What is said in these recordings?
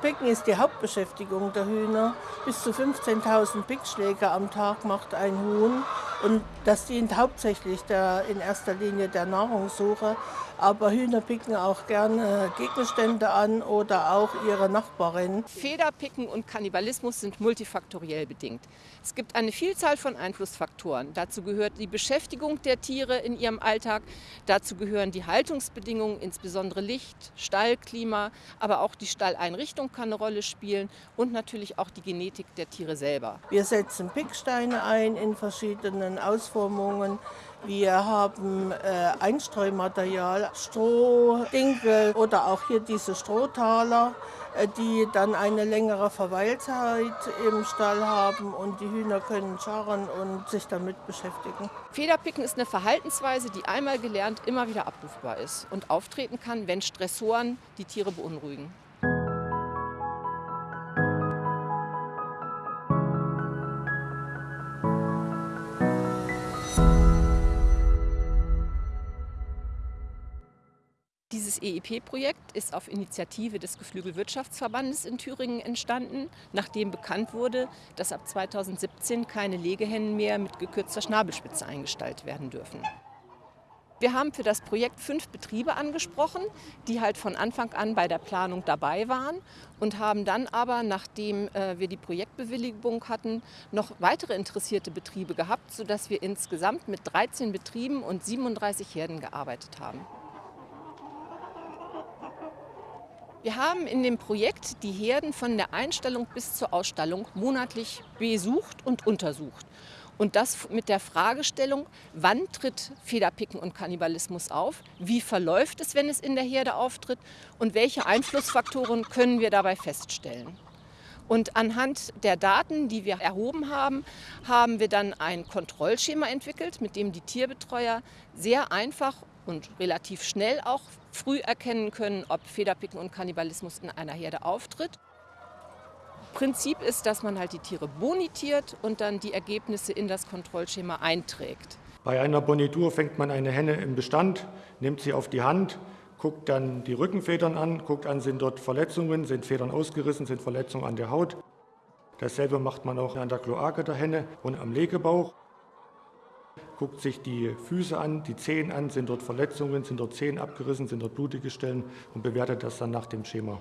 Picken ist die Hauptbeschäftigung der Hühner. Bis zu 15.000 Pickschläge am Tag macht ein Huhn. Und das dient hauptsächlich der, in erster Linie der Nahrungssuche. Aber Hühner picken auch gerne Gegenstände an oder auch ihre Nachbarin. Federpicken und Kannibalismus sind multifaktoriell bedingt. Es gibt eine Vielzahl von Einflussfaktoren. Dazu gehört die Beschäftigung der Tiere in ihrem Alltag. Dazu gehören die Haltungsbedingungen, insbesondere Licht, Stallklima, aber auch die Stalleinrichtung kann eine Rolle spielen und natürlich auch die Genetik der Tiere selber. Wir setzen Picksteine ein in verschiedenen Ausformungen. Wir haben äh, Einstreumaterial, Stroh, Dinkel oder auch hier diese Strohtaler, äh, die dann eine längere Verweilzeit im Stall haben und die Hühner können scharren und sich damit beschäftigen. Federpicken ist eine Verhaltensweise, die einmal gelernt immer wieder abrufbar ist und auftreten kann, wenn Stressoren die Tiere beunruhigen. Dieses EIP-Projekt ist auf Initiative des Geflügelwirtschaftsverbandes in Thüringen entstanden, nachdem bekannt wurde, dass ab 2017 keine Legehennen mehr mit gekürzter Schnabelspitze eingestallt werden dürfen. Wir haben für das Projekt fünf Betriebe angesprochen, die halt von Anfang an bei der Planung dabei waren und haben dann aber, nachdem äh, wir die Projektbewilligung hatten, noch weitere interessierte Betriebe gehabt, sodass wir insgesamt mit 13 Betrieben und 37 Herden gearbeitet haben. Wir haben in dem Projekt die Herden von der Einstellung bis zur Ausstallung monatlich besucht und untersucht. Und das mit der Fragestellung, wann tritt Federpicken und Kannibalismus auf, wie verläuft es, wenn es in der Herde auftritt und welche Einflussfaktoren können wir dabei feststellen. Und anhand der Daten, die wir erhoben haben, haben wir dann ein Kontrollschema entwickelt, mit dem die Tierbetreuer sehr einfach und relativ schnell auch früh erkennen können, ob Federpicken und Kannibalismus in einer Herde auftritt. Prinzip ist, dass man halt die Tiere bonitiert und dann die Ergebnisse in das Kontrollschema einträgt. Bei einer Bonitur fängt man eine Henne im Bestand, nimmt sie auf die Hand, guckt dann die Rückenfedern an, guckt an, sind dort Verletzungen, sind Federn ausgerissen, sind Verletzungen an der Haut. Dasselbe macht man auch an der Kloake der Henne und am Legebauch guckt sich die Füße an, die Zehen an, sind dort Verletzungen, sind dort Zehen abgerissen, sind dort blutige Stellen und bewertet das dann nach dem Schema.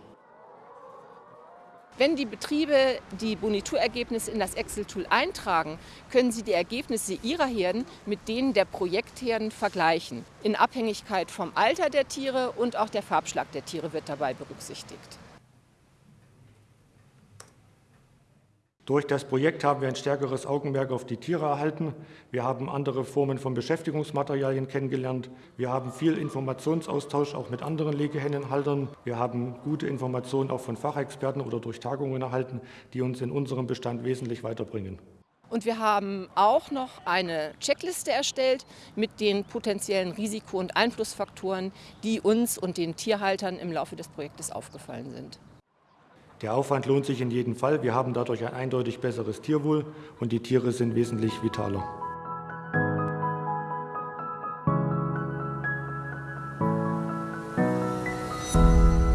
Wenn die Betriebe die Boniturergebnisse in das Excel-Tool eintragen, können sie die Ergebnisse ihrer Herden mit denen der Projektherden vergleichen. In Abhängigkeit vom Alter der Tiere und auch der Farbschlag der Tiere wird dabei berücksichtigt. Durch das Projekt haben wir ein stärkeres Augenmerk auf die Tiere erhalten. Wir haben andere Formen von Beschäftigungsmaterialien kennengelernt. Wir haben viel Informationsaustausch auch mit anderen Legehennenhaltern. Wir haben gute Informationen auch von Fachexperten oder durch Tagungen erhalten, die uns in unserem Bestand wesentlich weiterbringen. Und wir haben auch noch eine Checkliste erstellt mit den potenziellen Risiko- und Einflussfaktoren, die uns und den Tierhaltern im Laufe des Projektes aufgefallen sind. Der Aufwand lohnt sich in jedem Fall. Wir haben dadurch ein eindeutig besseres Tierwohl und die Tiere sind wesentlich vitaler. Musik